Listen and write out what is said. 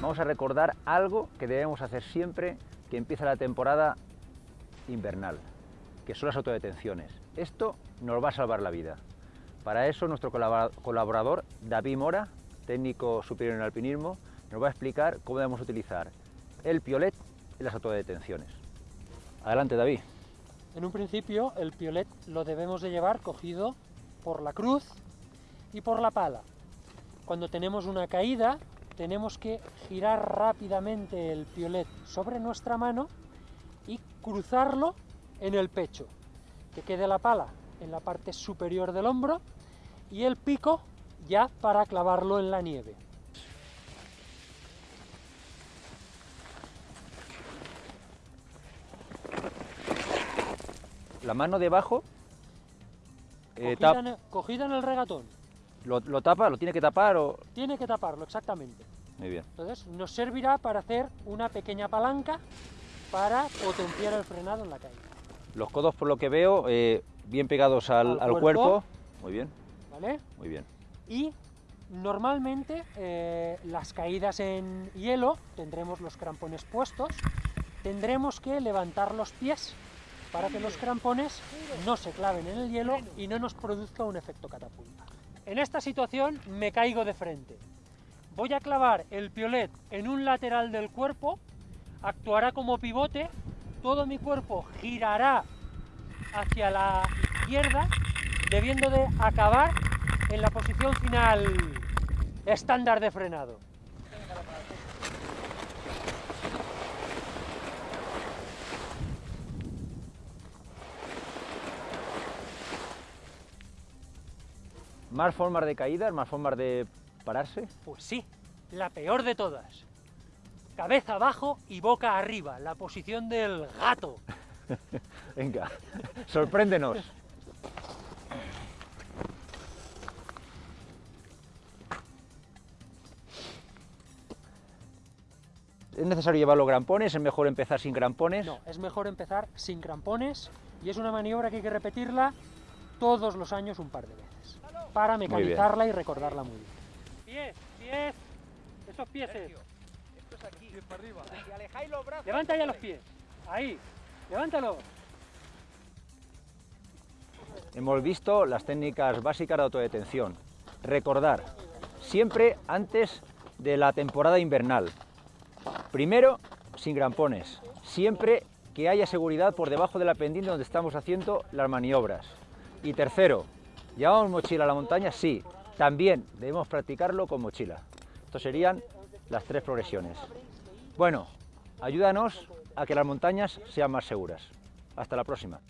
vamos a recordar algo que debemos hacer siempre que empieza la temporada invernal, que son las autodetenciones. Esto nos va a salvar la vida. Para eso nuestro colaborador David Mora, técnico superior en alpinismo, nos va a explicar cómo debemos utilizar el piolet en las autodetenciones. Adelante David. En un principio el piolet lo debemos de llevar cogido por la cruz y por la pala. Cuando tenemos una caída tenemos que girar rápidamente el piolet sobre nuestra mano y cruzarlo en el pecho, que quede la pala en la parte superior del hombro y el pico ya para clavarlo en la nieve. La mano debajo eh, cogida, en el, regatón. Lo, tapa? ¿Lo tiene que tapar? O... Tiene que taparlo, exactamente. Muy bien. Entonces nos servirá para hacer una pequeña palanca para potenciar el frenado en la caída. Los codos, por lo que veo, eh, bien pegados al, cuerpo. Muy bien. ¿Vale? Muy bien. Y normalmente eh, las caídas en hielo tendremos los crampones puestos, tendremos que levantar los pies para que los crampones no se claven en el hielo y no nos produzca un efecto catapulta. En esta situación me caigo de frente. Voy a clavar el piolet en un lateral del cuerpo, actuará como pivote, todo mi cuerpo girará hacia la izquierda, debiendo de acabar en la posición final estándar de frenado. ¿Más formas de caída, más formas de pararse? Pues sí, la peor de todas. Cabeza abajo y boca arriba, la posición del gato. Venga, sorpréndenos. ¿Es necesario llevar los grampones? ¿Es mejor empezar sin grampones? No, es mejor empezar sin grampones y es una maniobra que hay que repetirla todos los años un par de veces para mecanizarla y recordarla muy bien. Pies, pies, esos pies. Esto es aquí. para arriba. alejáis los brazos. Levanta ya los pies. Ahí, levántalo. Hemos visto las técnicas básicas de autodetención. Recordar, siempre antes de la temporada invernal, Primero, sin grampones, siempre que haya seguridad por debajo de la pendiente donde estamos haciendo las maniobras. Y tercero, ¿llevamos mochila a la montaña? Sí, también debemos practicarlo con mochila. Estas serían las tres progresiones. Bueno, ayúdanos a que las montañas sean más seguras. Hasta la próxima.